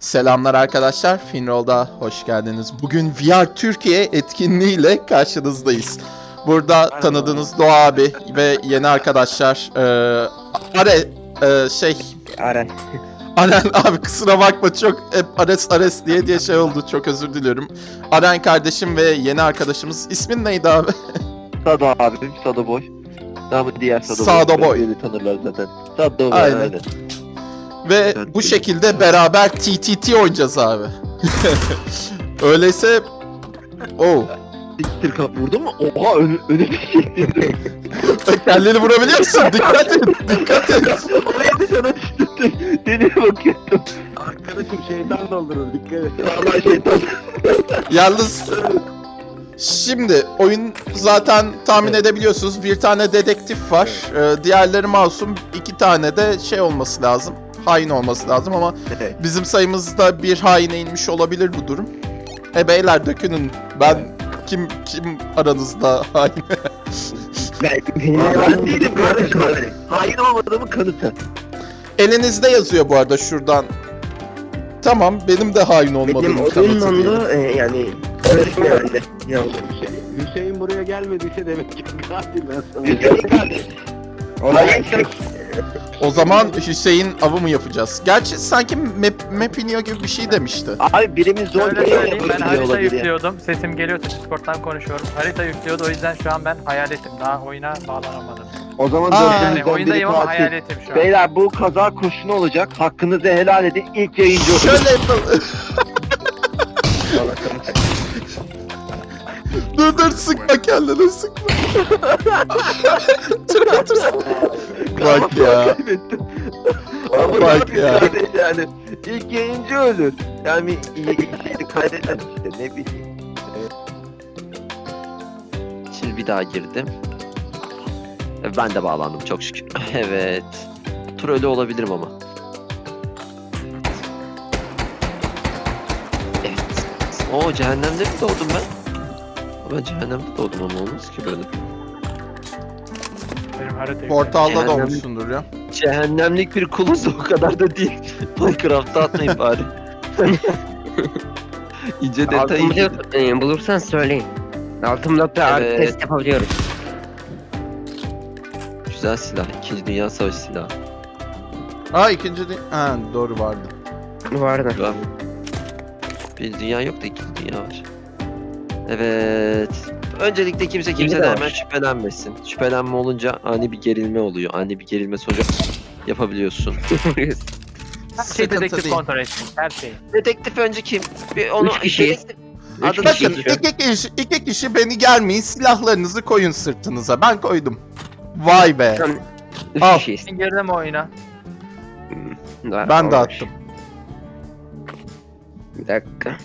Selamlar arkadaşlar, Finroll'da hoş geldiniz. Bugün VR Türkiye etkinliğiyle karşınızdayız. Burada tanıdığınız Doğa abi ve yeni arkadaşlar e, Are e, şey Aren. Aren abi kusura bakma çok hep Ares Ares diye diye şey oldu çok özür diliyorum. Aren kardeşim ve yeni arkadaşımız ismin neydi abi? Sado abim, Sado Boy. Namı diğer Sado, Sado Boy. Beni tanırlar zaten. Sado Boy Aynen. aynen. Ve bu şekilde beraber TTT oynayacağız abi. Öyleyse Oh. Siktir kap vurdu mu? Oha önü, önü bir şey. Kendini vurabiliyor musun? Dikkat et, dikkat et. Oraya dışarı düştü. Deniye bakıyordum. Arkadaşım şeytan doldurur dikkat et. Vallahi şeytan. Yalnız şimdi oyun zaten tahmin edebiliyorsunuz. Bir tane dedektif var. Ee, diğerleri masum. iki tane de şey olması lazım. Hain olması lazım ama Evet. bizim sayımızda bir haine inmiş olabilir bu durum. E beyler dökünün. Ben kim kim aranızda hain? Ben, benim ben değilim kardeşim. Hain olmadığımın kanıtı. Elinizde yazıyor bu arada şuradan. Tamam benim de hain olmadığım Benim kanıtı diyelim. onda e, yani herhalde. Ya, Hüseyin, buraya gelmediyse demek ki katil ben sana. Hüseyin kardeş. olay O zaman Hüseyin avı mı yapacağız? Gerçi sanki map, map iniyor gibi bir şey demişti. Abi birimiz zor Şöyle söyleyeyim ben harita yüklüyordum. Sesim geliyorsa Discord'dan konuşuyorum. Harita yüklüyordu o yüzden şu an ben hayaletim. Daha oyuna bağlanamadım. O zaman Aa. Yani oyundayım ama hayaletim şu an. Beyler bu kaza kurşunu olacak. Hakkınızı helal edin. İlk yayıncı olun. Şöyle yapalım. Dur dur sıkma kendini sıkma. Şuraya otursun. Bak ya. Ama Bak ya. Yani ilk yayıncı ölür. Yani iyi şeydi kaydeden işte ne bileyim. Şimdi bir daha girdim. Ben de bağlandım çok şükür. Evet. Tur ölü olabilirim ama. Evet. Oo cehennemde mi doğdum ben? Ben cehennemde doğdum ama olmaz ki böyle. Benim harita yüklüyorum. Portalda da Cehennem- olmuşsundur ya. Cehennemlik bir kuluz o kadar da değil. Minecraft'ta atmayın bari. İnce detay. Altın blok e, bulursan söyleyin. Blokta artı Evet. test yapabiliyoruz. Güzel silah. İkinci Dünya Savaşı silahı. Aa ikinci de... Ha doğru vardı. Vardı. Var. Bir dünya yok da iki dünya var. Evet. Öncelikle kimse de kimseden hemen şüphelenmesin. Şüphelenme olunca ani bir gerilme oluyor. Ani bir gerilme sonucu yapabiliyorsun. Her şey Sıkıntı dedektif değil. kontrol etsin. Her şey. Dedektif önce kim? Bir onu Üç kişiyiz. dedektif- Üç Adını Bakın kişiyiz. iki kişi, iki kişi beni gelmeyin silahlarınızı koyun sırtınıza. Ben koydum. Vay be. Tamam. Üç Al. kişiyiz. Girdim oyuna. Ben de attım. Bir dakika.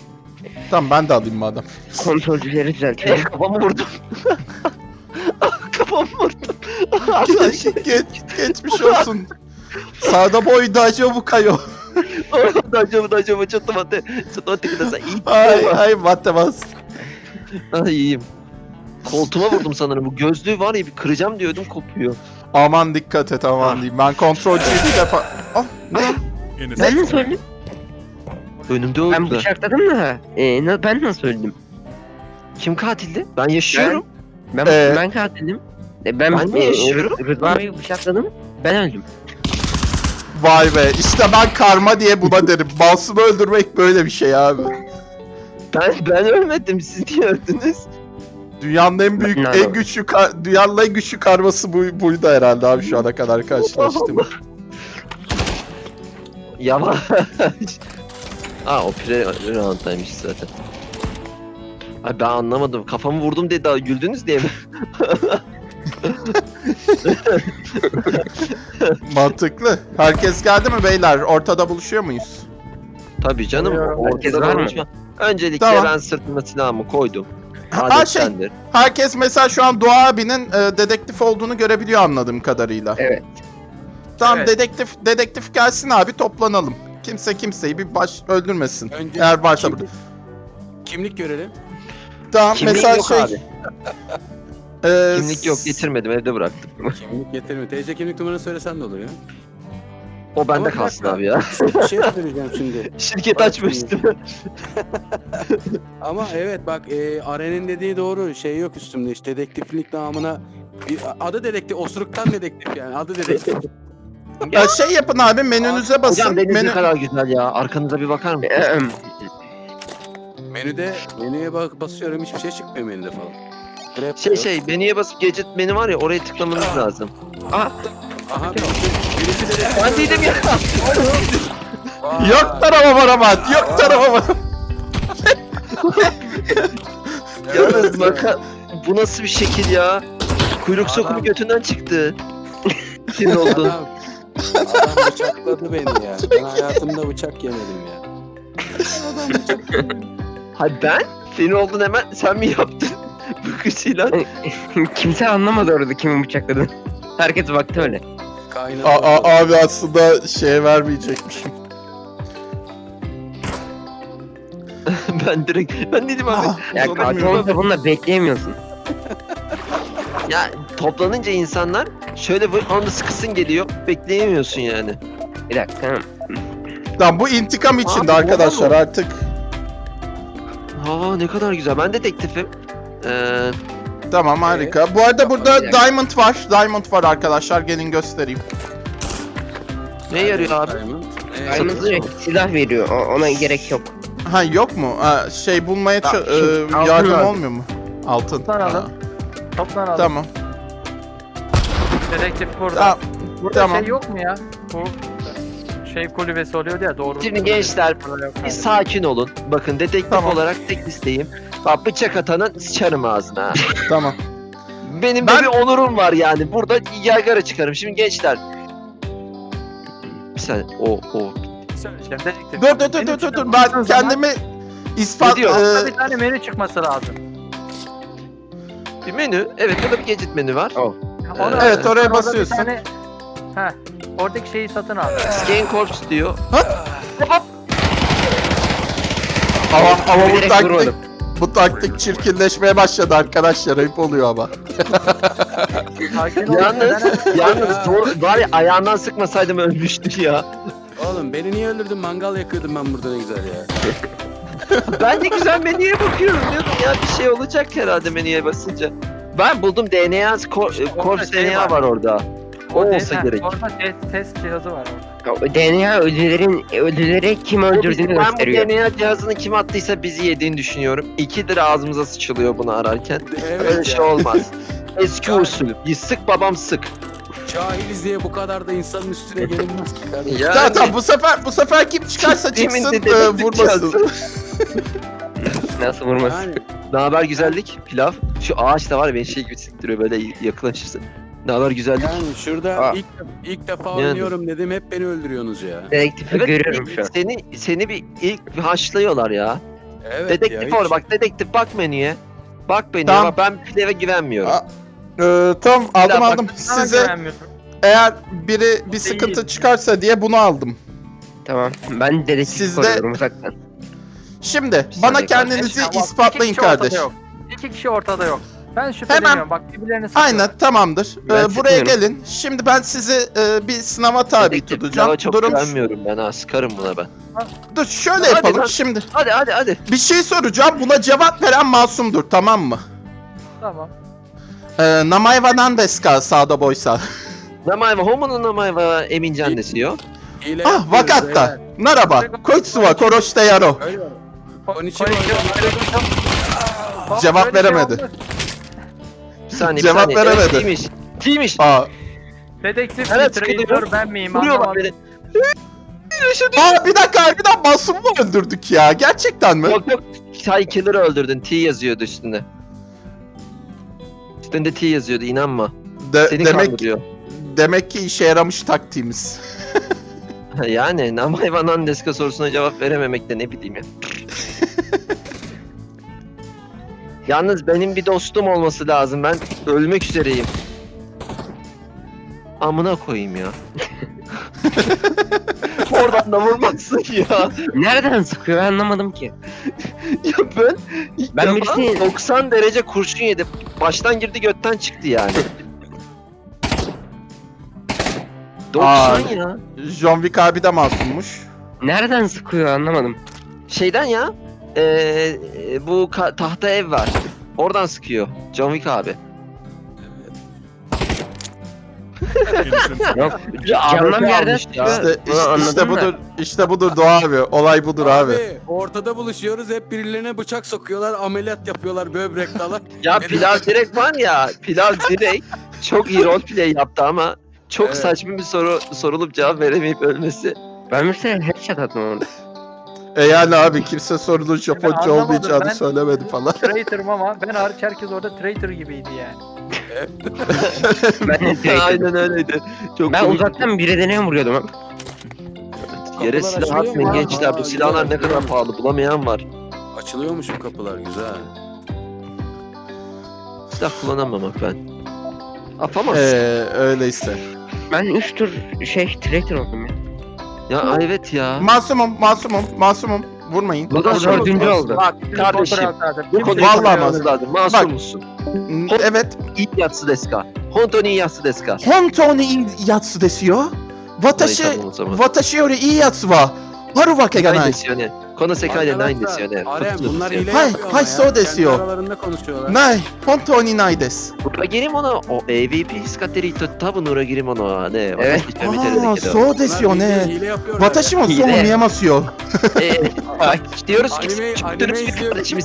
Tamam ben de alayım madem. Kontrolcüleri Eh, düzeltiyorum. kafamı vurdum. kafamı vurdum. Geç, geç, geçmiş olsun. Sağda boy dajo bu kayo. Dancamı dancamı çatımate. Çatımate kudasa iyi. Ay ay matemaz. Ay iyiyim. Koltuğuma vurdum sanırım. Bu gözlüğü var ya bir kıracağım diyordum kopuyor. Aman dikkat et aman diyeyim. Ben kontrolcüyü bir defa... Ah ne? Ben nasıl öldüm? Önümde Ben öldüler. bıçakladım da. E, na- ben nasıl öldüm? Kim katildi? Ben yaşıyorum. Ben Ee, ben katilim. E, ben Ben de e, yaşıyorum. Rı- Rıdvan Bey'i bıçakladım. Ben öldüm. Vay be işte ben karma diye buna derim. Masum'u öldürmek böyle bir şey abi. Ben ben ölmedim. Siz niye öldünüz? Dünyanın en büyük, Ne en güçlü, kar- dünyanın en güçlü karması bu, buydu herhalde abi şu ana kadar karşılaştığım. Yavaş. Aa o pire round'daymış zaten. Ay ben anlamadım. Kafamı vurdum diye daha güldünüz diye mi? Mantıklı. Herkes geldi mi beyler? Ortada buluşuyor muyuz? Tabii canım. Herkes Ortada var mı? konuşma. Öncelikle Tamam. ben sırtıma silahımı koydum. Ha şey, Adettendir. herkes mesela şu an Doğa abinin e, dedektif olduğunu görebiliyor anladığım kadarıyla. Evet. Tamam Evet. dedektif dedektif gelsin abi toplanalım. Kimse kimseyi bir baş öldürmesin. Önce Eğer varsa kimlik, burada. kimlik görelim. Tamam Kimlik mesela yok şey. abi. e, Kimlik yok getirmedim evde bıraktım. Kimlik getirme. TC kimlik numaranı söylesen de olur ya. O bende kalsın abi ya. Bir şey söyleyeceğim şimdi. Şirket açmıştım. Ama evet bak e, Aren'in dediği doğru. Şey yok üstümde işte dedektiflik namına. Bir, adı dedektif. Osuruktan dedektif yani. Adı dedektif. Ya şey yapın abi menünüze basın. Hocam deniz Menü... ne kadar güzel ya. Arkanıza bir bakar mısın? Ahem. menüde menüye bak basıyorum hiçbir şey çıkmıyor menüde falan. Grab Şey diyor. şey menüye basıp gadget menü var ya oraya tıklamanız lazım. Aha birisi, birisi. Ben dedim ya. Yok tarafa varamat. Yok tarafa varamat. Yalnız maka bu nasıl bir şekil ya? Kuyruk sokumu Adam- götünden çıktı. Senin oldun. Adam, adam bıçakladı beni ya. Ben hayatımda bıçak yemedim ya. Adam. Ha ben? Senin oldun hemen sen mi yaptın? Bakışıyla. Kimse anlamadı orada kimin bıçakladığını. Herkes baktı öyle. Kaynadı. A- a- abi aslında şeye vermeyecekmişim. ben direkt ben dedim abi. Ah, Ya Sonra katil olunca bununla bekleyemiyorsun. Ya toplanınca insanlar şöyle bir anda sıkısın geliyor. Bekleyemiyorsun yani. Bir dakika. Tamam bu intikam içinde Abi, arkadaşlar artık. Aa ne kadar güzel. Ben dedektifim. Ee, Tamam harika. Bu arada burada diamond var. Diamond var arkadaşlar. Gelin göstereyim. ne yarıyor abi? Diamond. Ee, direkt silah veriyor. o- Ona gerek yok. Ha yok mu? Ha, şey bulmaya şimdi e, yardım olmuyor mu? Altın. Ha, Toplanalım. Tamam. Dedektif burada. Tamam. burada tamam. şey yok mu ya? Bu şey kulübesi oluyordu ya doğru. Şimdi gençler, Bir abi. sakin olun. Bakın dedektif Tamam. olarak tek isteğim. Bak bıçak atanın sıçarım ağzına. Tamam. Benim Ben- de bir onurum var yani. Burada yaygara çıkarım. Şimdi gençler. Bir saniye. O o. Söyleyeceğim dedektif. Dur dur dur dur dur. Ben kendimi ispat... Ne diyor? zaman e, Bir tane menü çıkması lazım. Bir menü. Evet burada bir gadget menü var. Oh. Onu- Evet, oraya orada bir basıyorsun. tane- Heh. Oradaki şeyi satın al. Scan Corps diyor. ama, ama bu taktik, vurmadım. bu taktik çirkinleşmeye başladı arkadaşlar. Ayıp oluyor ama. Sakin ol. Yalnız, yalnız doğru, var ya ayağından sıkmasaydım ölmüştü ya. Oğlum beni niye öldürdün? Mangal yakıyordum ben burada ne güzel ya. Ben de güzel menüye bakıyorum diyordum ya bir şey olacak herhalde menüye basınca. Ben buldum DNA, Cor- orada Corps şey DNA var. var orada. O Orada- olsa heh, gerek. Orada test, cihazı var orada. O DNA ölülerin ölüleri kim O bizim- öldürdüğünü ben bu gösteriyor. DNA cihazını kim attıysa bizi yediğini düşünüyorum. İki lira ağzımıza sıçılıyor bunu ararken. Evet Öyle şey olmaz. Eski usul. Bir sık babam sık. Cahiliz diye bu kadar da insanın üstüne gelinmez ki kardeşim. Yani, Tamam tamam bu sefer bu sefer kim çıkarsa çıksın e, vurmasın. Nasıl vurması? Yani Ne haber güzellik? Pilav. Şu ağaç da var ya beni şey gibi siktiriyor böyle yaklaşırsın. Ne haber güzellik? Yani şurada Aa. ilk ilk defa Yani. oynuyorum dedim hep beni öldürüyorsunuz ya. Dedektifi görüyorum ilk- şu an. Seni seni bir ilk bir haşlıyorlar ya. Evet dedektif ya, or hiç- bak dedektif bak menüye. Bak menüye Tamam. bak ben pileve güvenmiyorum. Aa, e, tamam aldım bak, aldım. Size eğer biri bir sıkıntı çıkarsa diye bunu aldım. Tamam. Ben dedektif Sizde- koruyorum uzaktan. Şimdi Bir bana saniye kendinizi Tamam, ispatlayın iki kişi ortada kardeş. yok. İki kişi ortada yok. Ben şüpheleniyorum. Bak birbirlerini sıkıyor. Aynen tamamdır. Ben Ee, buraya gelin. Şimdi ben sizi e, bir sınava tabi Dedektif tutacağım. pilava çok Durum güvenmiyorum ben ha sıkarım buna ben. Dur şöyle Hadi yapalım lan. şimdi. Hadi hadi hadi. Bir şey soracağım. Buna cevap veren masumdur tamam mı? Tamam. Ee, Namay wa nan desu ka sağda boysa. Namayva homonun namayva Emincan desiyor. Hile Ah yapıyoruz wakatta. beyler. Naraba. Koitsu wa koroshite yaro. Öyle mi? Cevap şey veremedi. Bir saniye Cevap bir saniye. veremedi. Evet, Tiymiş. Tiymiş. Aa, Dedektif Evet, evet, sıkılıyor. ben miyim Vuruyorlar anlamadım. beni. aa bir dakika harbiden masum mu öldürdük ya? Gerçekten mi? Yok yok. Killer'ı öldürdün. T yazıyordu üstünde. Üstünde T yazıyordu inanma. De- Seni demek kandırıyor. demek ki işe yaramış taktiğimiz. yani Namayva Nandeska sorusuna cevap verememek de ne bileyim ya. Yalnız benim bir dostum olması lazım. Ben ölmek üzereyim. Amına koyayım ya. Oradan da vurmazsın ya. Nereden sıkıyor ben anlamadım ki. Ya ben Ben defa birisi- 90 derece kurşun yedim. Baştan girdi götten çıktı yani. 90 Aa. ya. John Wick abi de masummuş. Nereden sıkıyor anlamadım. Şeyden ya. Ee, bu ka- tahta ev var. Oradan sıkıyor. John Wick abi. Yok camdan bir yerden sıkıyor. İşte, işte, işte budur. İşte budur Doğa abi. Olay budur abi. ortada buluşuyoruz hep birilerine bıçak sokuyorlar ameliyat yapıyorlar böbrek dalak. Ya Pilav direkt var ya. Pilav direkt çok iyi roleplay yaptı ama çok Evet. saçma bir soru sorulup cevap veremeyip ölmesi. Ben mesela headshot attım orada. E yani abi kimse sorunun Japonca olmayacağını ben- söylemedi falan. Traitor'ım ama ben hariç herkes orada traitor gibiydi yani. Ben de Aynen öyleydi. Çok Ben komik. uzaktan birine vuruyordum. Yere silah atmayın gençler. Bu silahlar ne kadar pahalı bulamayan var. Açılıyormuş bu kapılar güzel. Silah kullanamamak ben. Yapamaz. Ee, öyleyse. Ben 3 tur şey traitor oldum ya. Ya evet ya. Masumum, masumum, masumum. Vurmayın. Bu da Masumum. dördüncü oldu. Bak, Kardeşim, Bu konuyu Vallahi konuşmamız lazım. Masum musun? Hmm, Evet. İyi yatsı deska. Honto ni yatsı deska. Hontou ni yatsu desu yo. Watashi, Hayır, tamam o zaman. watashi yori ii yatsu wa あるわけがない。ないですよね。この世界でないんですよね。はい、はい、そうですよ。ない、本当にないです。裏切り者を AVP 使ってる人、多分裏切り者はね、私は見てるんだけど。そうですよね。私もそう見えますよ。えー、はい、よろしく。よろしく。し。ま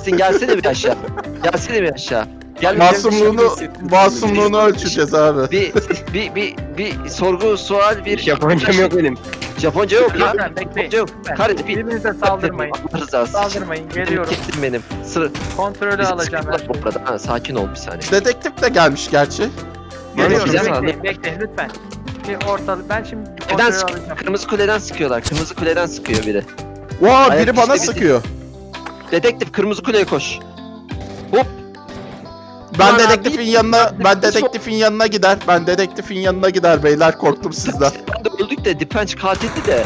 し。Gel Masumluğunu, masumluğunu ölçeceğiz abi. bir, bir, bir, bir sorgu, sual, bir... Japoncam yok benim. Japonca yok ya. Lütfen bekleyin. Japonca yok. Lütfen. Kardeşim bir... Birbirinize saldırmayın. Allah rızası için. Saldırmayın. Geliyorum. Gittim benim. Sır... Kontrolü alacağım şeyi. bu arada. Ha, sakin ol bir saniye. Dedektif de gelmiş gerçi. Geliyorum. Güzel Bekleyin, aldım. bekleyin lütfen. Bir ortalık. Ben şimdi Neden kontrolü sık- alacağım. Kırmızı kuleden sıkıyorlar. Kırmızı kuleden sıkıyor biri. Vaa Ayak biri bana işte bizi- sıkıyor. Dedektif kırmızı kuleye koş. Ben dedektifin abi, yanına, ben dedektifin yanına gider. Ben dedektifin yanına gider beyler korktum sizden. Ben de öldük de Dipenç katildi de.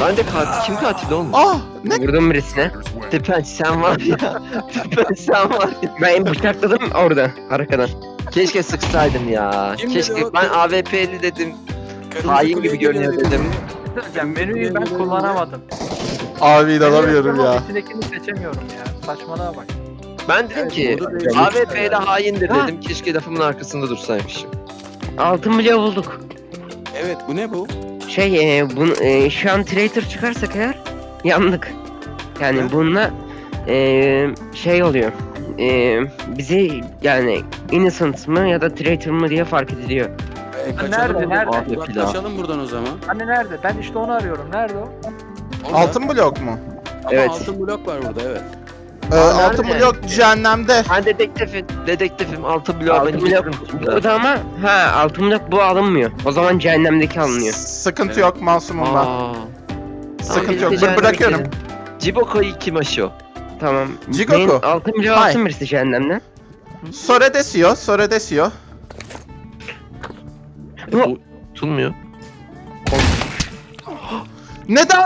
Ben de katil. Kim katil oğlum? Ah ne? Vurdum birisine. Dipenç sen var ya. Dipenç sen var ya. Ben bıçakladım orada arkadan. Keşke sıksaydım ya. Kim Keşke ben AWP'li dedim. Hain gibi görünüyor dedim. Söyleyeceğim. Menüyü ben kullanamadım. Abi inanamıyorum ya. İçindekini seçemiyorum ya. Saçmalığa bak. Ben dedim ki. AWP'li haindir Ha. dedim. Keşke lafımın arkasında dursaymışım. Altın bile bulduk. Evet bu ne bu? Şey e, bunu, e, şu an traitor çıkarsak eğer yandık. Yani Ne? bununla e, şey oluyor. E, bizi yani innocent mı ya da traitor mı diye fark ediliyor. E, Nerede, kaçalım buradan. nerede? Abi, Uzaklaşalım buradan o zaman. Anne nerede? Ben işte onu arıyorum. Nerede o? Orada. Altın blok mu? Ama Evet. altın blok var burada evet. Ee, Aa, altın nerede? blok cehennemde. Ben dedektifim. Dedektifim. Altı bloğa Altın beni blok burada ama ha altın blok bu alınmıyor. O zaman cehennemdeki alınıyor. Sıkıntı Evet. yok masumum ben. Aa. Sıkıntı yok. Bır- bırakıyorum. Ciboko'yu kim aşıyor? Tamam. Jigoku. Altın blok Hay. alsın birisi cehennemden. Sore desiyor, Sore desiyor. Bu tutulmuyor. Neden?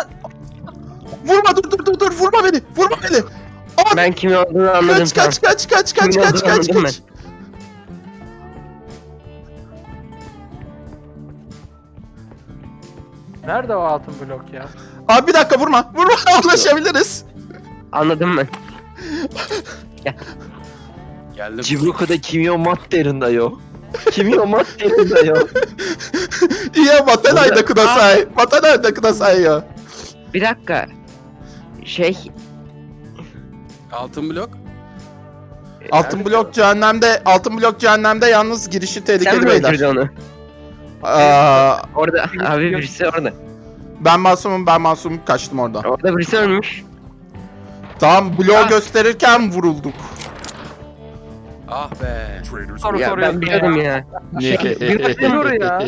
Vurma dur dur dur dur vurma beni. Vurma beni. Ben kimin olduğunu anladım. Kaç kaç kaç kaç kaç kimin kaç kaç kaç. Nerede o altın blok ya? Abi bir dakika vurma. Vurma anlaşabiliriz. Anladım ben. Geldim. Cibruko'da kimyo madderinde yo. Kimyo madderinde yo. İyi matenayda kudasay. Matenayda kudasay yo. Bir dakika. Şey Altın blok. Altın blok cehennemde, altın blok cehennemde yalnız girişi sen tehlikeli mi beyler. öldürdün onu? Aa, Orada abi birisi orada. ben masumum, ben masumum kaçtım oradan. Orada birisi ölmüş. Tam bloğu Ah. gösterirken vurulduk. Ah be. Soru Ya soruyorsun ben biliyordum ya. bir baktım Dur ya.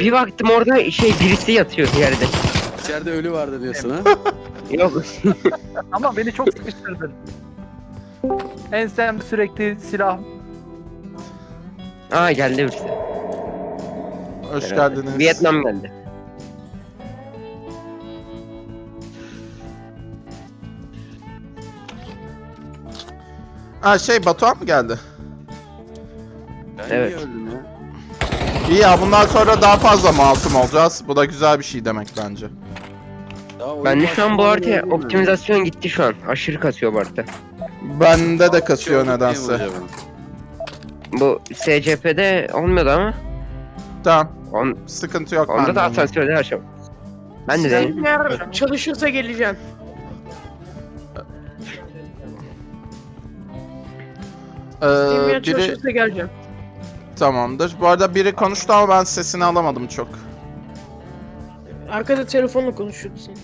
Bir baktım orada şey birisi yatıyor yerde. İçeride ölü vardı diyorsun ha. Yok. Ama beni çok sıkıştırdın. Ensem sürekli silah. Aa geldi birisi. Hoş Herhalde. geldiniz. Vietnam geldi. Ha şey Batuhan mı geldi? Ben Evet. niye öldüm ya? İyi ya bundan sonra daha fazla masum olacağız. Bu da güzel bir şey demek bence. Daha oyun Bende şu an bu ben. optimizasyon gitti şu an. Aşırı kasıyor bu harita. Bende de kasıyor Şey nedense. acaba? Bu SCP'de olmuyordu ama. Tamam. On, Sıkıntı yok onda da bende. asansörde açam. Ben de. Eğer çalışırsa geleceğim. Ee, biri çalışırsa geleceğim. tamamdır. Bu arada biri konuştu ama ben sesini alamadım çok. Arkada telefonla konuşuyordu sen.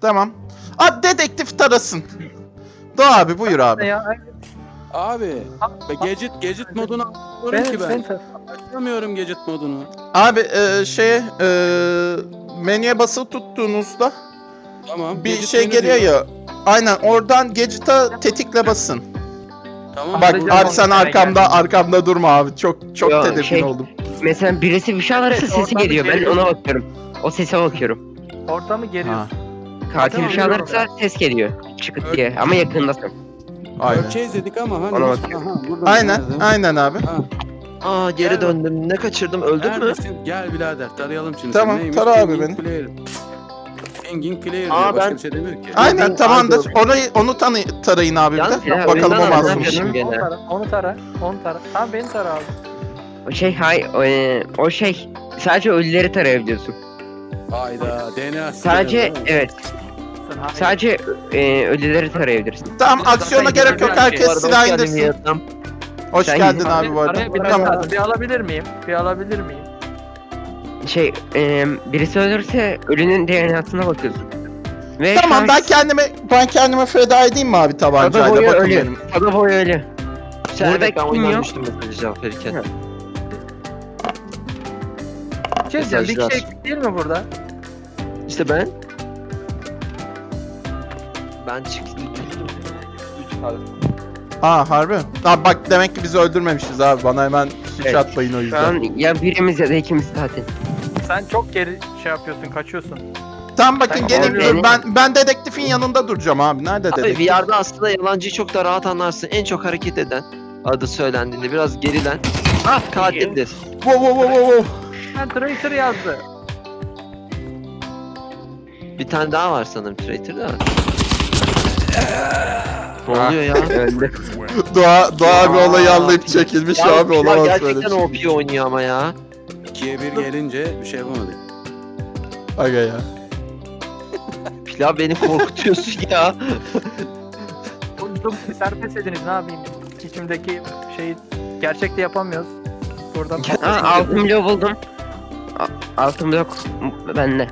Tamam. Aa dedektif tarasın. Doğa abi buyur abi. Ya, Abi. Be gadget gadget modunu açamıyorum ben, ki ben. ben, Açamıyorum gadget modunu. Abi e, şeye e, menüye basılı tuttuğunuzda Tamam. bir şey geliyor diyor. ya. Aynen oradan gadget'a tetikle basın. Tamam. Bak burada- abi sen arkamda arkamda durma abi. Çok çok Ya, tedirgin şey- oldum. Mesela birisi bir şey alırsa sesi geliyor. Ben geliyor. ona bakıyorum. O sese bakıyorum. ortamı geriyorsun. Katil Tamam, bir şey biliyorum alırsa ses geliyor. Çıkıt diye. Ama yakındasın. Aynen. Ölçeğiz dedik ama hani. Ona bak. Aha, Aynen, nerede? aynen abi. Ha, Aa geri Gel. döndüm. Ne kaçırdım? Öldün mü? neredesin? Gel birader tarayalım şimdi. Tamam, Sen neymiş? tara abi beni. Player. Pingin player Aa, diyor. Başka ben- bir şey demiyor ki. Aynen ben- tamamdır. Ay, Orayı onu tanı tarayın abi bir Yalnız de. ya, Bakalım o masum. masummuş gene. Onu tara, onu tara, onu tara. Tamam beni tara abi. O şey hay o, e, o şey sadece ölüleri tarayabiliyorsun. Hayda DNA. Sadece evet sadece e, ölüleri tarayabilirsin. Tamam aksiyona gerek yok. görülen Herkes silah hoş geldin indirsin. Hoş Sen geldin gidin. abi bu arada. Araya bir, Tamam. bir alabilir miyim? Bir alabilir miyim? Şey e, birisi ölürse ölünün DNA'sına bakıyorsun. Ve Tamam ben kendime ben kendime feda edeyim mi abi tabancayla? boyu Bakın ölü. Sada boyu ölü. Burada ben kim yok? mesajı cevap verirken. Bir şey diyeceğim, bir kişi eksik değil mi burada? İşte ben. Ben çıktım. Aa harbi. Aa, bak demek ki bizi öldürmemişiz abi. Bana hemen suç Evet. atmayın o yüzden. an ya birimiz ya da ikimiz zaten. Sen çok geri şey yapıyorsun, kaçıyorsun. Tamam bakın Ben gelin ben ben dedektifin yanında duracağım abi. Nerede Abi dedektif? VR'da aslında yalancıyı çok da rahat anlarsın. En çok hareket eden adı söylendiğinde biraz gerilen. Ah katildir. Wow wow wow wow. wow. Ben traitor yazdı. Bir tane daha var sanırım Traitor'da. Ne oluyor ya? Doğa, Doğa abi olayı anlayıp çekilmiş Ya abi olamaz böyle gerçekten şey. OP oynuyor ama ya. İkiye bir gelince bir şey yapamadık. Aga ya. Pilav beni korkutuyorsun ya. Konuştum, serbest ediniz ne yapayım? İçimdeki şeyi gerçekte yapamıyoruz. Burada Ha altın blok buldum. A- Altın blok bende.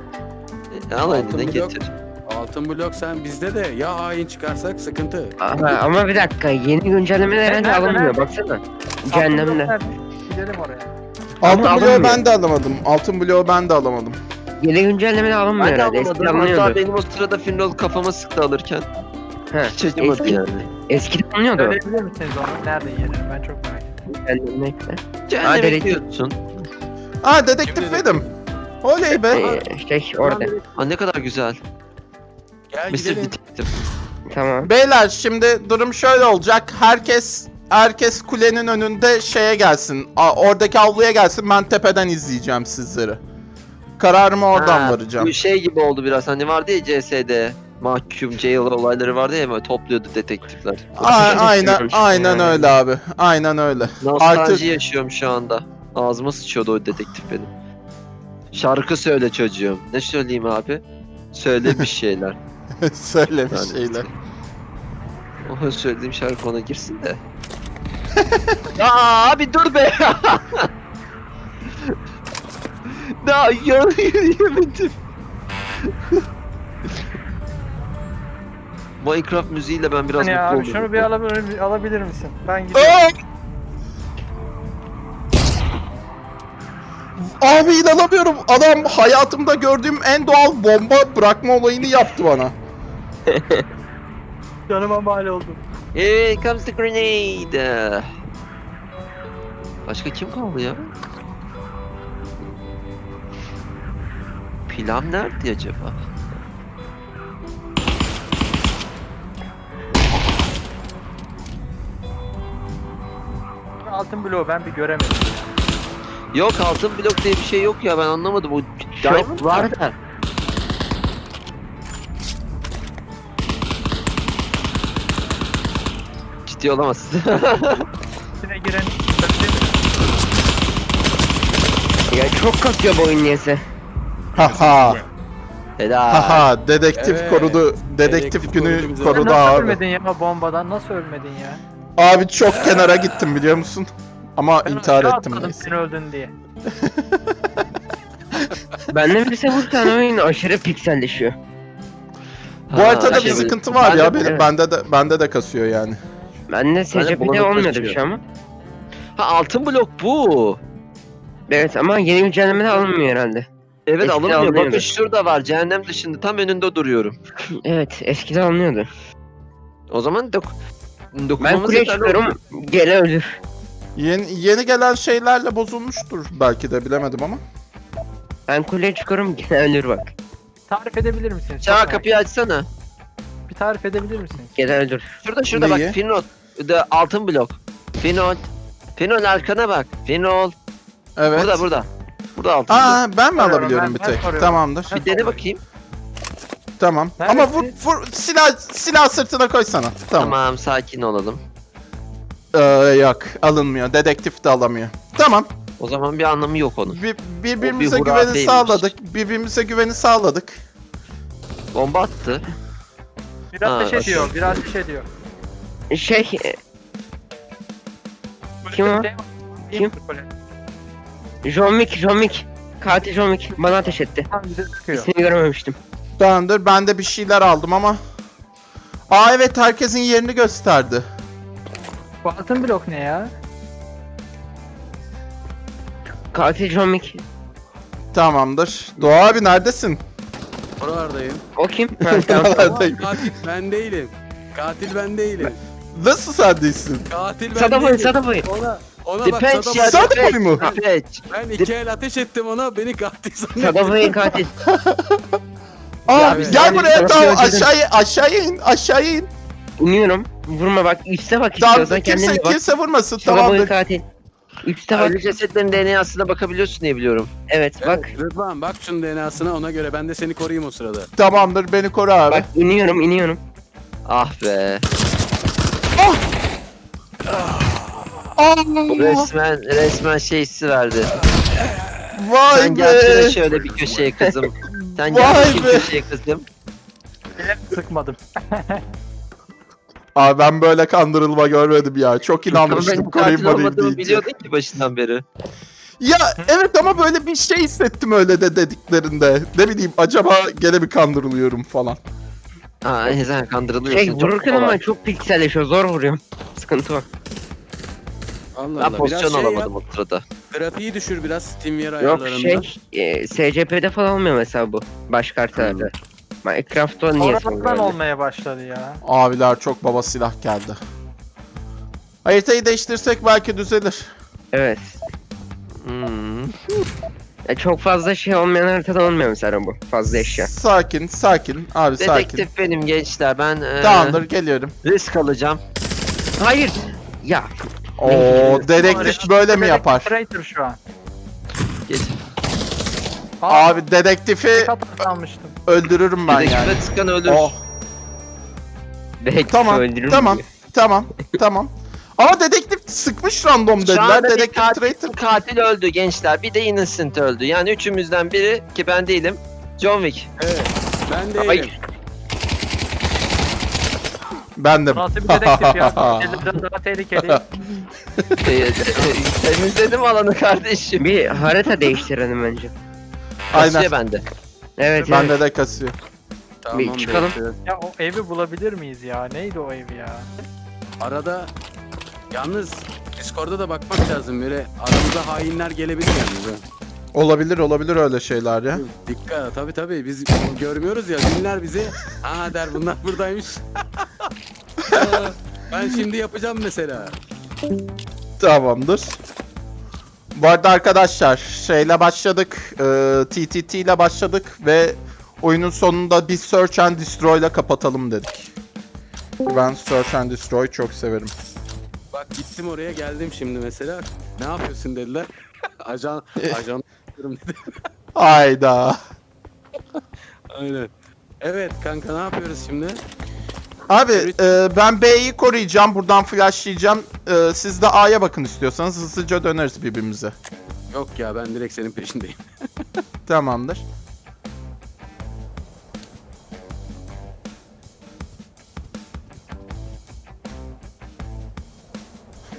Al Altın eline blok. getir. Altın blok sen bizde de ya hain çıkarsak sıkıntı. Ama, ama bir dakika yeni güncellemeler herhalde alınmıyor baksana. Cehennemde. Gidelim oraya. Altın bloğu ben de alamadım. Altın bloğu ben de alamadım. Yeni güncellemeler alınmıyor Ben de herhalde. Eskiden anlamadım. Hatta alınıyordu. benim o sırada Finrol kafama sıktı alırken. Ha, Hiç acımadı eski- yani. Eskiden alınıyordu. Söyleyebilir misiniz onu? Nerede yeri? Ben çok merak ettim. Cehennemde. Cehenneme dedektif. gidiyorsun. Aa dedektif Kim benim. Oley be. Ee, şey orada. Aa ne kadar güzel. Gel Mr. gidelim. Detective. Tamam. Beyler şimdi durum şöyle olacak. Herkes herkes kulenin önünde şeye gelsin. A- oradaki avluya gelsin. Ben tepeden izleyeceğim sizleri. Kararımı oradan Ha, varacağım. Bu şey gibi oldu biraz hani vardı ya CS'de mahkum jail olayları vardı ya böyle topluyordu detektifler. A- aynen aynen öyle abi. Aynen öyle. Nostalji Artık- yaşıyorum şu anda. Ağzıma sıçıyordu o dedektif benim. Şarkı söyle çocuğum. Ne söyleyeyim abi? Söyle bir şeyler. Söyle bir Yani şeyler. O söylediğim şarkı ona girsin de. ya abi dur be. Daha yarı yürüyemedim. Minecraft müziğiyle ben biraz ya mutlu abi oldum. şunu bir alabilir, alabilir misin? Ben gidiyorum. Aa! Abi inanamıyorum. Adam hayatımda gördüğüm en doğal bomba bırakma olayını yaptı bana. Canıma mal oldum. Here comes the grenade. Başka kim kaldı ya? Pilam nerede acaba? Altın bloğu ben bir göremedim. Yok altın blok diye bir şey yok ya ben anlamadım. O Diamond Çok var da. Ciddi olamazsın. İçine giren? Ya çok kasıyor bu oyun niyeyse. Haha. Helal. Haha. Dedektif Evet. korudu. Dedektif Dedektif günü korudu bizi. korudu Nasıl abi. ölmedin ya bombadan? Nasıl ölmedin ya? Abi çok kenara gittim biliyor musun? Ama Ben intihar aşağı ettim. atladım neyse. sen öldün diye. Benden birisi vursan oyun aşırı pikselleşiyor. Bu haritada bir şey- sıkıntı var Ben ya. de- Benim, evet. bende de bende de kasıyor yani. Bende SCP'de bulanık olmuyordu bir taşıyor. şey ama. Ha altın blok bu. Evet ama yeni güncellemede alınmıyor herhalde. Evet Eskiden alınmıyor. Bakın alınıyordu. şurada var. Cehennem dışında tam önünde duruyorum. Evet eskiden alınıyordu. O zaman dok Ben olur. çıkıyorum gele ölür. Yeni, yeni gelen şeylerle bozulmuştur belki de bilemedim ama. Ben kuleye çıkıyorum gele ölür bak. Tarif edebilir misiniz? Çok Çağ merak kapıyı açsana. ettim. Bir tarif edebilir misiniz? Gele ölür. Şurada şurada Neyi? bak Finol. De altın blok. Finol. Finol arkana bak. Finol. Evet. Burada burada. Burada altın blok. Aa ben mi Soruyorum, alabiliyorum ben- bir ben tek? soruyorum. Tamamdır. Bir dene bakayım. Tamam. Neredesin? Ama vur, vur silah silah sırtına koysana. Tamam. Tamam sakin olalım. Ee, yok alınmıyor. Dedektif de alamıyor. Tamam. O zaman bir anlamı yok onun. Bir, birbirimize O bir güveni hurafeymiş. sağladık. Birbirimize güveni sağladık. Bomba attı. Biraz Ha, ateş ateş. ediyor, biraz ateş ediyor. Şey e, Böyle Kim bir o? şey- Kim? Böyle John Wick, John Wick. Katil John Wick bana ateş etti. Tam bize sıkıyor. İsmini görememiştim. Tamamdır. Ben de bir şeyler aldım ama. Aa evet herkesin yerini gösterdi. Bu altın blok ne ya? Katil John Wick. Tamamdır. Doğa abi neredesin? Oralardayım. O kim? Neredeyim? Katil ben değilim. Katil ben değilim. Nasıl sen değilsin? Katil ben Sadaboy, değilim. Sadaboy. Ona, ona bak Dipenç ya Sadaboy Dipenç. mu? Dipenç. Ben iki el ateş ettim ona beni katil zannetti. Sadaboy katil. Aa Ya, gel buraya sana tamam aşağıya aşağıya in aşağıya in. İniyorum. Vurma bak üste bak Tamam istiyorsan kendine bak. kimse vurmasın Sadaboy tamamdır. katil. Üste bak. Ölü cesetlerin DNA'sına bakabiliyorsun diye biliyorum. Evet bak. Evet, Rıdvan bak şunun DNA'sına ona göre ben de seni koruyayım o sırada. Tamamdır beni koru abi. Bak iniyorum iniyorum. Ah be. Aa, Resmen resmen şey hissi verdi. vay Sen gelsene be. şöyle bir köşeye kızım. Sen Vay gel bakayım be. köşeye kızım. Sıkmadım. Abi ben böyle kandırılma görmedim ya. Çok inanmıştım koruyayım olmadığımı deyince. biliyordun ki başından beri. Ya evet ama böyle bir şey hissettim öyle de dediklerinde. Ne bileyim acaba gene bir kandırılıyorum falan. Ha sen kandırılıyorsun. Şey çok vururken ama çok pikselleşiyor zor vuruyorum. Sıkıntı var. Allah Ben Allah. pozisyon şey alamadım yap, o sırada. grafiği düşür biraz SteamWare Yok ayarlarında. şey e, SCP'de falan olmuyor mesela bu. Başka haritalarda. Minecraft'ta niye Sonradan olmaya başladı ya. Abiler çok baba silah geldi. Haritayı değiştirsek belki düzelir. Evet. Hmm. Ya çok fazla şey olmayan haritada olmuyor mesela bu. Fazla eşya. Sakin, sakin. Abi sakin. Dedektif benim gençler. Ben e, Tamamdır geliyorum. risk alacağım. Hayır. Ya Oo, dedektif böyle mi yapar? Traitor şu an. Geç. Abi dedektifi öldürürüm ben Dedektife yani. sıkan ölür. Oh, belki Tamam, öldürür tamam. tamam, tamam. Ama dedektif sıkmış random Şu dediler. anda bir Dedektif katil, traitor. katil öldü gençler. Bir de innocent öldü. Yani üçümüzden biri ki ben değilim. John Wick. Evet. Ben değilim. Hayır. Ben de. Bu Nasıl bir dedektif ya? Katillerden daha tehlikeli. Temizledim alanı kardeşim. Bir harita değiştirelim bence. Aynen. Kasıyor bende. Evet evet. Bende de kasıyor. Tamam, Bir çıkalım. ya o evi bulabilir miyiz ya? Neydi o ev ya? Arada yalnız Discord'da da bakmak lazım. Böyle aramıza hainler gelebilir yalnız. Olabilir olabilir öyle şeyler ya. Dikkat tabi tabi biz görmüyoruz ya dinler bizi. Aa der bunlar buradaymış. ben şimdi yapacağım mesela. Tamamdır. Bu arada arkadaşlar şeyle başladık. E, TTT ile başladık ve oyunun sonunda bir Search and Destroy ile kapatalım dedik. Ben Search and Destroy çok severim. Bak gittim oraya geldim şimdi mesela. Ne yapıyorsun dediler. ajan ajan dedi. Hayda. Aynen. Evet kanka ne yapıyoruz şimdi? Abi e, ben B'yi koruyacağım. Buradan flashlayacağım. E, siz de A'ya bakın istiyorsanız hızlıca döneriz birbirimize. Yok ya ben direkt senin peşindeyim. Tamamdır.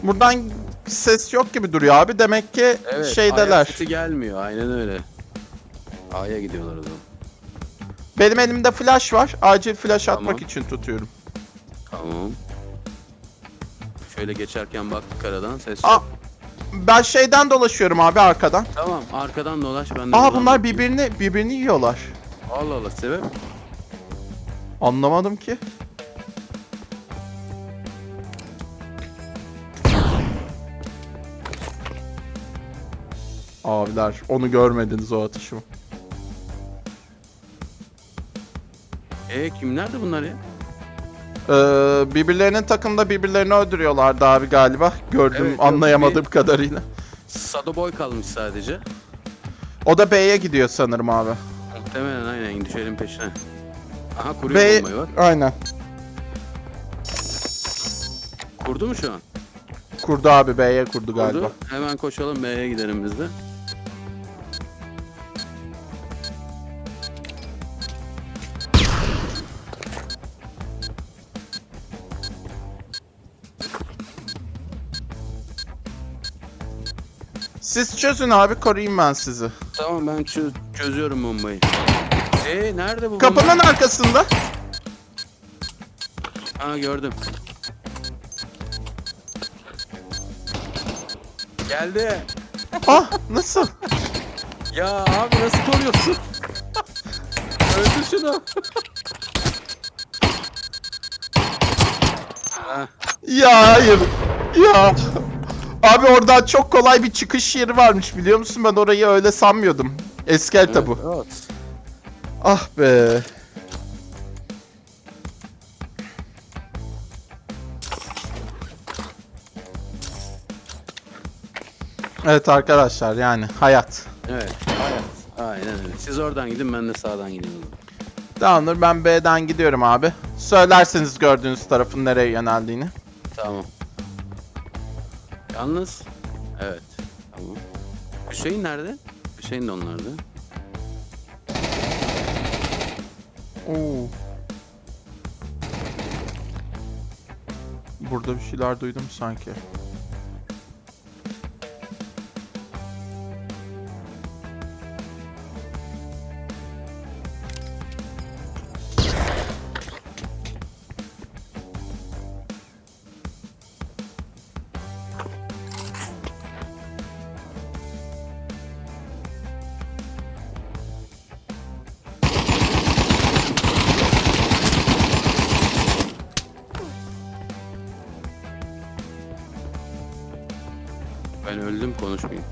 Buradan ses yok gibi duruyor abi. Demek ki Evet. şeydeler. sesi gelmiyor aynen öyle. A'ya gidiyorlar o zaman. Benim elimde flash var. Acil flash Tamam. atmak için tutuyorum. Tamam. Şöyle geçerken baktık aradan ses Aa, yok. Ben şeyden dolaşıyorum abi arkadan. Tamam arkadan dolaş ben de Aa buradan bunlar bakayım. birbirini birbirini yiyorlar. Allah Allah sebep. Anlamadım ki. Abiler onu görmediniz o atışımı. E kim nerede bunlar ya? Ee, birbirlerinin takımda birbirlerini öldürüyorlardı abi galiba. Gördüm Evet, yok, anlayamadığım kadarıyla. Sado Boy kalmış sadece. O da B'ye gidiyor sanırım abi. Muhtemelen aynen düşelim peşine. Aha kuruyor B bombayı bak. aynen. Kurdu mu şu an? Kurdu abi B'ye kurdu galiba. Kurdu. Hemen koşalım B'ye gidelim biz de. Siz çözün abi koruyayım ben sizi. Tamam ben çö- çözüyorum bombayı. E nerede bu Kapının bomba? arkasında. Ha gördüm. Geldi. Ah nasıl? Ya abi nasıl koruyorsun? Öldür şunu. Ya hayır. Ya. Abi oradan çok kolay bir çıkış yeri varmış biliyor musun? Ben orayı öyle sanmıyordum. Eski harita bu. Evet. Ah be. Evet arkadaşlar yani hayat. Evet. Hayat. Aynen öyle. Siz oradan gidin ben de sağdan gideyim. Tamamdır ben B'den gidiyorum abi. Söylerseniz gördüğünüz tarafın nereye yöneldiğini. Tamam. Yalnız evet. Tamam. Hüseyin nerede? Hüseyin de onlarda. Oo. Burada bir şeyler duydum sanki. Konuşmayayım.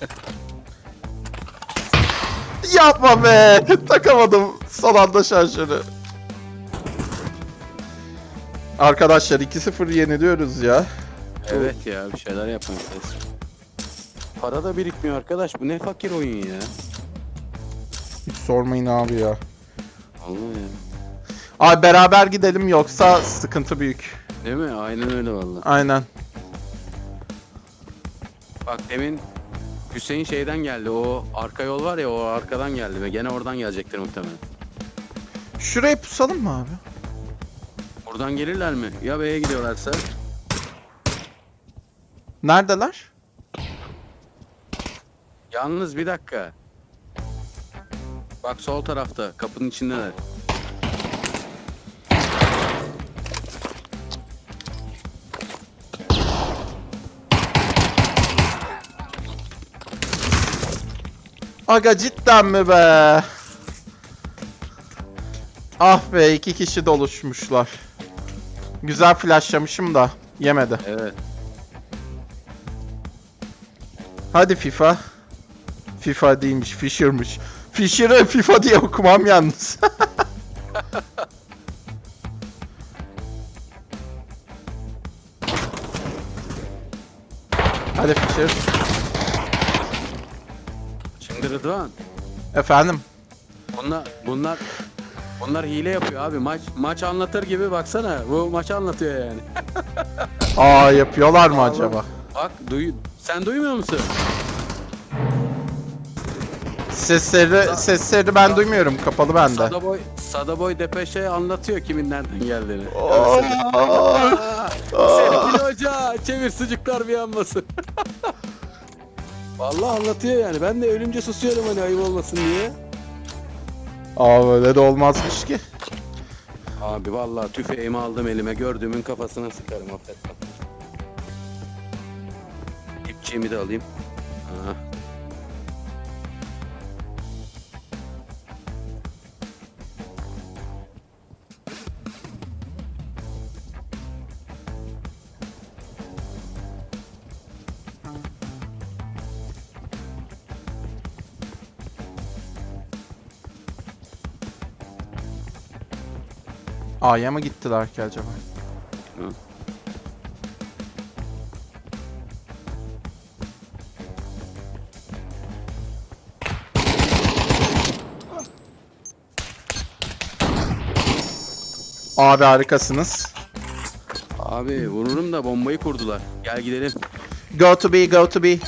Yapma be! Takamadım son anda şarjörü. Arkadaşlar 2-0 yeniliyoruz ya. Evet ya bir şeyler yapmak lazım. Para da birikmiyor arkadaş. Bu ne fakir oyun ya. Hiç sormayın abi ya. Allah ya. Abi beraber gidelim yoksa sıkıntı büyük. Değil mi? Aynen öyle valla. Aynen. Bak demin Hüseyin şeyden geldi. O arka yol var ya o arkadan geldi ve gene oradan gelecektir muhtemelen. Şuraya pusalım mı abi? Buradan gelirler mi? Ya B'ye gidiyorlarsa? Neredeler? Yalnız bir dakika. Bak sol tarafta kapının içindeler. Aga cidden mi be? Ah be iki kişi doluşmuşlar. Güzel flashlamışım da yemedi. Evet. Hadi FIFA. FIFA değilmiş, Fisher'mış. Fisher'ı FIFA diye okumam yalnız. Efendim. Bunlar bunlar bunlar hile yapıyor abi. Maç maç anlatır gibi baksana. Bu maçı anlatıyor yani. Aa yapıyorlar mı acaba? Bak duy sen duymuyor musun? Sesleri sesleri ben duymuyorum. Kapalı bende. Sadaboy Sadaboy Depeşe anlatıyor kimin nereden geldiğini. Aa, Serpil Hoca çevir sucuklar bir yanmasın. Vallahi anlatıyor yani. Ben de ölünce susuyorum hani ayıp olmasın diye. Aa böyle de olmazmış ki. Abi vallahi tüfeğimi aldım elime gördüğümün kafasına sıkarım affet. İpçiğimi de alayım. Ha. A'ya mı gittiler ki acaba? Hı. Abi harikasınız. Abi vururum da bombayı kurdular. Gel gidelim. Go to B, go to B.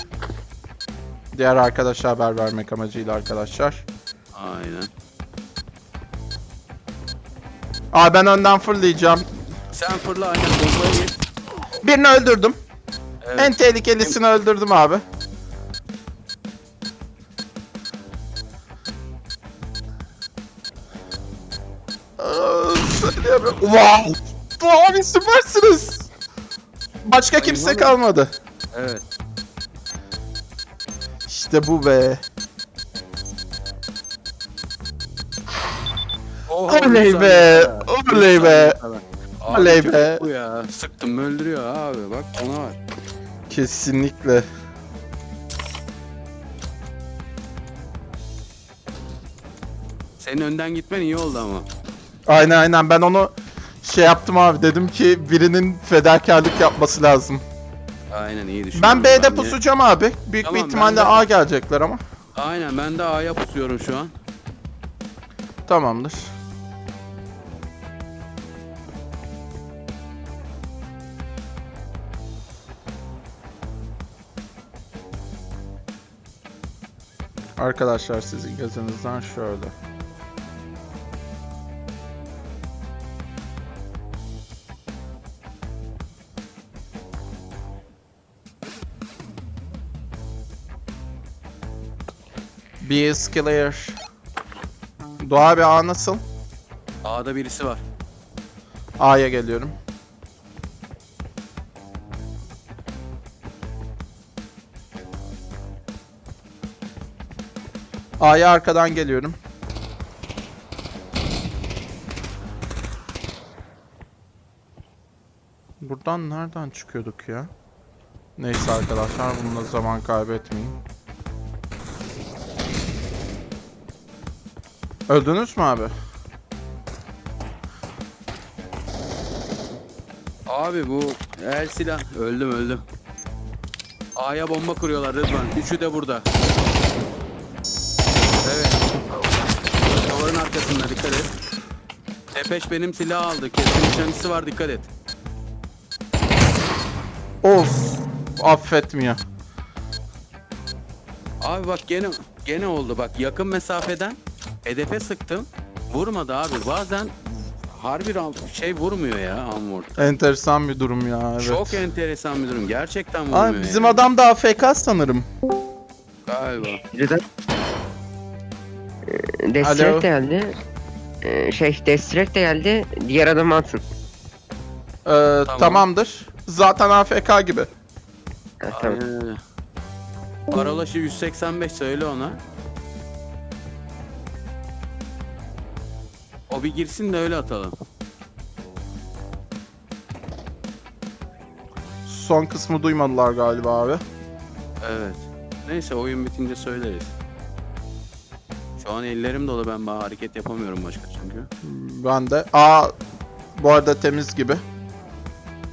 Diğer arkadaşa haber vermek amacıyla arkadaşlar. Aa ben önden fırlayacağım. Sen fırla aynen bombaya git. Birini öldürdüm. Evet. En tehlikelisini öldürdüm abi. Aa, söyleyemiyorum. Wow! Abi süpersiniz. Başka kimse Eyvallah. kalmadı. Evet. İşte bu be. Oha, Oley be, oley be. Abi Oley be. Bu ya. Sıktım öldürüyor abi. Bak ona var. Kesinlikle. Senin önden gitmen iyi oldu ama. Aynen aynen ben onu şey yaptım abi dedim ki birinin fedakarlık yapması lazım. Aynen iyi düşün. Ben B'de de- pusacağım abi. Büyük Tamam, bir ihtimalle ben de- A gelecekler ama. Aynen ben de A'ya pusuyorum şu an. Tamamdır. Arkadaşlar sizin gözünüzden şöyle. B is clear. Doğa abi A nasıl? A'da birisi var. A'ya geliyorum. A'ya arkadan geliyorum. Buradan nereden çıkıyorduk ya? Neyse arkadaşlar bununla zaman kaybetmeyin. Öldünüz mü abi? Abi bu el silah. Öldüm öldüm. A'ya bomba kuruyorlar Rıdvan. Üçü de burada. Arkasında dikkat et. Tepeş benim silah aldı. Keskin nişancısı var dikkat et. Of affetmiyor. Abi bak gene gene oldu bak yakın mesafeden hedefe sıktım. Vurmadı abi. Bazen harbi şey vurmuyor ya Amor. Enteresan bir durum ya evet. Çok enteresan bir durum. Gerçekten vurmuyor. Abi bizim yani. adam da AFK sanırım. galiba. Birden Ee, Alo. Destrek de geldi. Ee, şey Destrek de geldi. Diğer adamı atın. Ee, Tamamdır. Zaten AFK gibi. Ha, tamam. Aynen öyle. Parolaşı 185 söyle ona. O bir girsin de öyle atalım. Son kısmı duymadılar galiba abi. Evet. Neyse oyun bitince söyleriz. Şu an ellerim dolu ben daha hareket yapamıyorum başka çünkü. Ben de. A bu arada temiz gibi.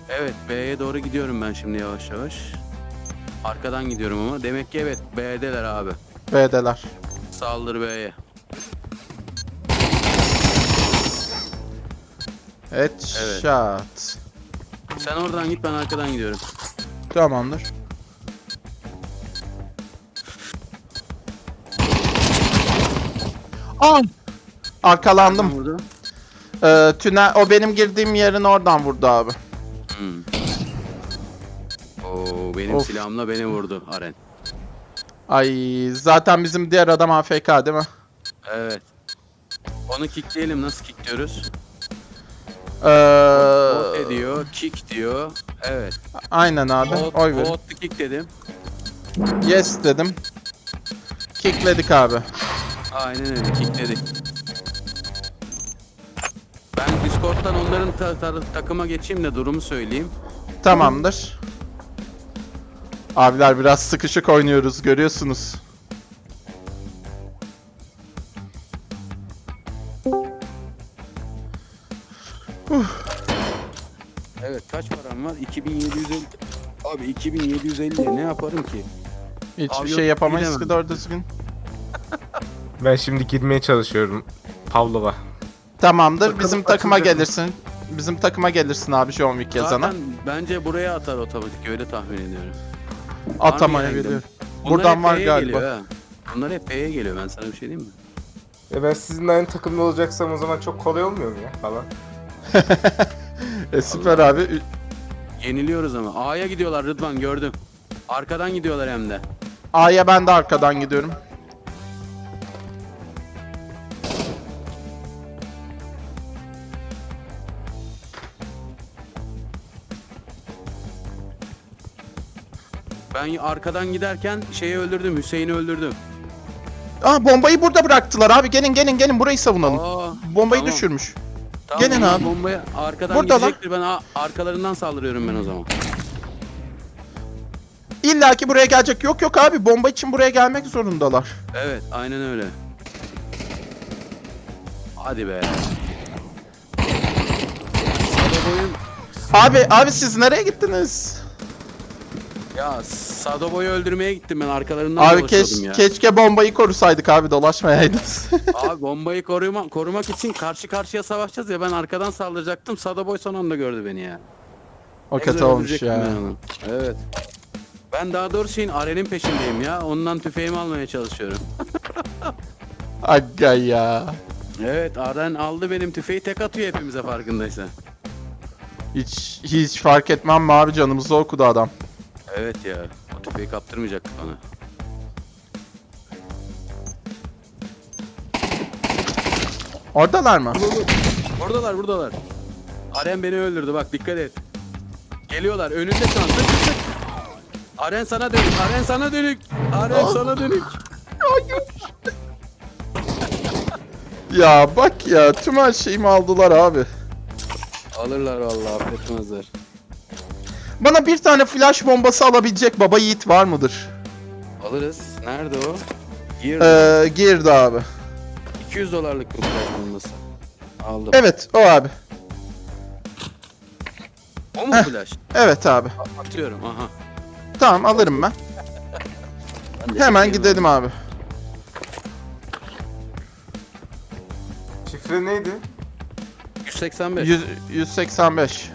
Evet B'ye doğru gidiyorum ben şimdi yavaş yavaş. Arkadan gidiyorum ama. Demek ki evet B'deler abi. B'deler. Saldır B'ye. Headshot. Sen oradan git ben arkadan gidiyorum. Tamamdır. Aa! Arkalandım. Vurdu. Ee, tünel, o benim girdiğim yerin oradan vurdu abi. Hmm. Oo, benim Of. silahımla beni vurdu Aren. Ay zaten bizim diğer adam AFK değil mi? Evet. Onu kickleyelim. Nasıl kickliyoruz? Ee, Bot ediyor, kick diyor. Evet. aynen abi. Bot, Oy verin. kick dedim. Yes dedim. Kickledik abi. Aynen öyle kickledik. Ben Discord'dan onların ta- ta- takıma geçeyim de durumu söyleyeyim. Tamamdır. Abiler biraz sıkışık oynuyoruz görüyorsunuz. Evet kaç param var? 2750. Abi 2750 ne yaparım ki? Hiçbir Abi şey yapamayız bilemem. ki doğru düzgün. Ben şimdi girmeye çalışıyorum Pavlova. Tamamdır. Bakalım Bizim takıma açılacak mı? gelirsin. Bizim takıma gelirsin abi John Wick yazana. Zaten bence buraya atar otomatik öyle tahmin ediyorum. Biliyorum. Bunlar Buradan hep var P'ye galiba. Geliyor, ha. Bunlar hep P'ye geliyor ben sana bir şey diyeyim mi? E ben sizinle aynı takımda olacaksam o zaman çok kolay olmuyor mu ya falan? E, süper abi. Ü- Yeniliyoruz ama. A'ya gidiyorlar Rıdvan gördüm. Arkadan gidiyorlar hem de. A'ya ben de arkadan gidiyorum. Ben arkadan giderken şeyi öldürdüm, Hüseyin'i öldürdüm. Aa bombayı burada bıraktılar abi. Gelin gelin gelin burayı savunalım. Aa, Bombayı tamam. düşürmüş. tamam, Gelin abi. Bombaya arkadan Buradalar. gidecektir. Ben a- arkalarından saldırıyorum ben o zaman. İlla ki buraya gelecek. Yok yok abi bomba için buraya gelmek zorundalar. Evet, aynen öyle. Hadi be. Abi abi siz nereye gittiniz? Ya Sadoboy'u öldürmeye gittim ben arkalarından Abi keş, ya. keşke bombayı korusaydık abi dolaşmayaydınız. Abi bombayı koruma, korumak için karşı karşıya savaşacağız ya ben arkadan saldıracaktım. Sadoboy son anda gördü beni ya. o Ne kötü olmuş ya. ben. Evet. Ben daha doğrusu şeyin Aren'in peşindeyim ya. Ondan tüfeğimi almaya çalışıyorum. Aga ya. Evet Aren aldı benim tüfeği tek atıyor hepimize farkındaysan. Hiç hiç fark etmem mi abi canımızı okudu adam. Evet ya. O tüfeği kaptırmayacaktık ona. Oradalar mı? Buradalar buradalar. Aren beni öldürdü bak dikkat et. Geliyorlar önünde şu an. Aren sana dönük. Aren sana dönük. Aren sana dönük. Ya bak ya tüm her şeyimi aldılar abi. Alırlar vallahi affetmezler. Bana bir tane flash bombası alabilecek baba yiğit var mıdır? Alırız. Nerede o? Gir. Ee, girdi abi. 200 dolarlık bir flash bombası. Aldım. Evet o abi. O mu Heh. flash? Evet abi. Atıyorum aha. Tamam alırım ben. Ben de Hemen çekeyim gidelim abi. Şifre neydi? 185. Yüz- 185.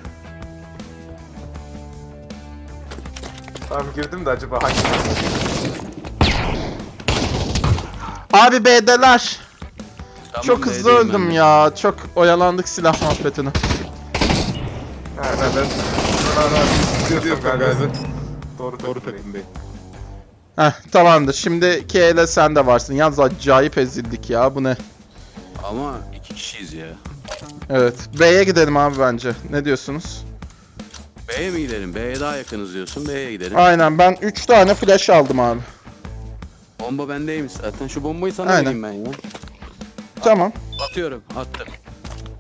Tamam girdim de acaba hangi? Abi B'deler. Tamam, Çok hızlı B'deyim ben öldüm de. ya. Çok oyalandık silah muhabbetine. Ha ben ben. Ben diyorsun galiba. Doğru doğru takımdayım. Heh tamamdır. Şimdiki ele sen de varsın. Yalnız acayip ezildik ya. Bu ne? Ama iki kişiyiz ya. Evet. B'ye gidelim abi bence. Ne diyorsunuz? B'ye mi gidelim? B'ye daha yakınız diyorsun. B'ye gidelim. Aynen ben 3 tane flash aldım abi. Bomba bendeymiş zaten. Şu bombayı sana Aynen. vereyim ben ya. Tamam. Atıyorum. Attım.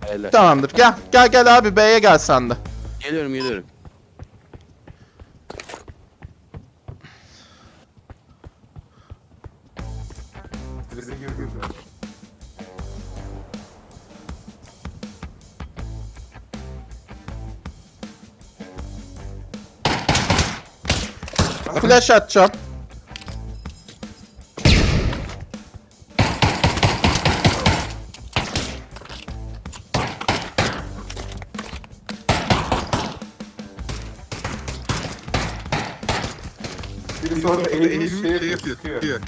Helal. Tamamdır. Gel. Gel gel abi B'ye gel sen de. Geliyorum geliyorum. Flash atacağım. Biri sonra eğilmiş şey yapıyor.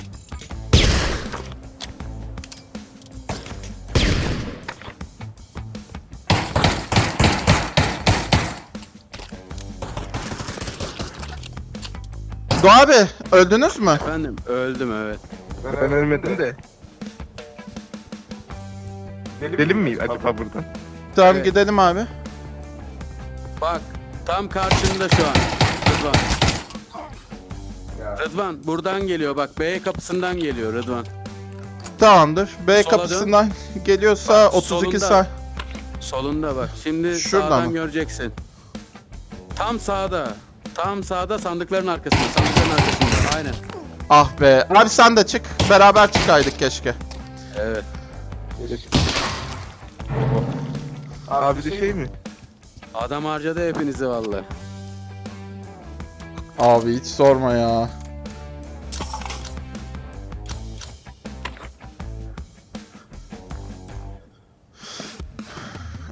Doğa abi öldünüz mü? Efendim öldüm evet. Ben ölmedim de. Gidelim mi acaba buradan? Tamam Evet. gidelim abi. Bak tam karşında şu an. Rıdvan. Rıdvan buradan geliyor bak B kapısından geliyor Rıdvan. Tamamdır. B Sola dön. kapısından geliyorsa Bak, 32 solunda. saniye. Solunda bak. Şimdi Şurada sağdan mı? göreceksin. Tam sağda. Tam sağda sandıkların arkasında. Sandıkların arkasında. Aynen. Ah be. Abi sen de çık. Beraber çıkaydık keşke. Evet. Abi de şey mi? Adam harcadı hepinizi vallahi. Abi hiç sorma ya.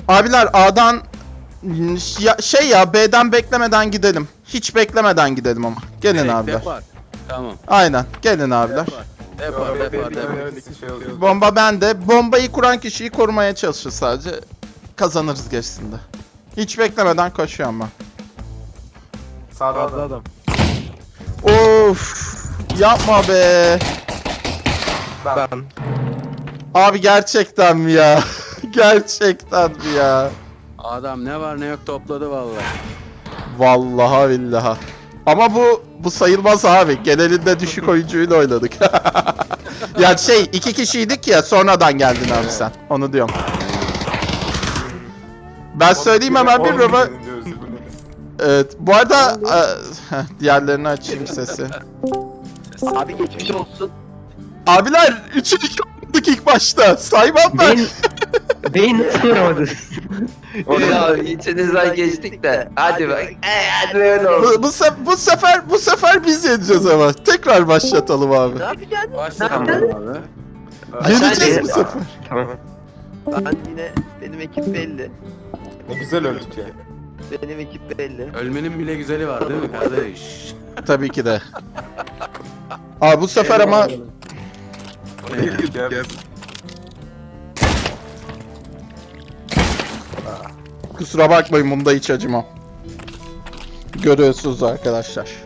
Abiler A'dan ya, şey ya B'den beklemeden gidelim. Hiç beklemeden gidelim ama. Gelin Direkt abiler. Depar. Tamam. Aynen. Gelin abiler. Depar, depar, depar. Öylesi şey. Bomba bende. Bombayı kuran kişiyi korumaya çalışır sadece. Kazanırız geçsinde. Hiç beklemeden koşuyorum ben. Sağda adam. Of. Yapma be. Ben. Abi gerçekten mi ya? gerçekten mi ya? Adam ne var ne yok topladı vallahi. Vallahi billahi. Ama bu bu sayılmaz abi. Genelinde düşük oyuncuyla oynadık. ya şey iki kişiydik ya sonradan geldin abi sen. Onu diyorum. Ben söyleyeyim hemen bir roba. Evet. Bu arada e, heh, diğerlerini açayım sesi. Abi geçmiş olsun. Abiler 3'ü 2 olduk ilk başta. Saymam ben. Beyin... Beyin nasıl vuramadın? Ya içinizden geçtik de. Hadi bak. Ee, hadi öyle olsun. Bu, bu, se- bu sefer bu sefer biz yeneceğiz ama. Tekrar başlatalım abi. Başlayalım abi. Yeneceğiz bu sefer. Tamam. Ben yine benim ekip belli. Ne güzel öldük ya. Benim ekip belli. Ölmenin bile güzeli var değil mi kardeş? Tabii ki de. Abi bu sefer ama Kusura bakmayın bunda hiç acımam. Görüyorsunuz arkadaşlar.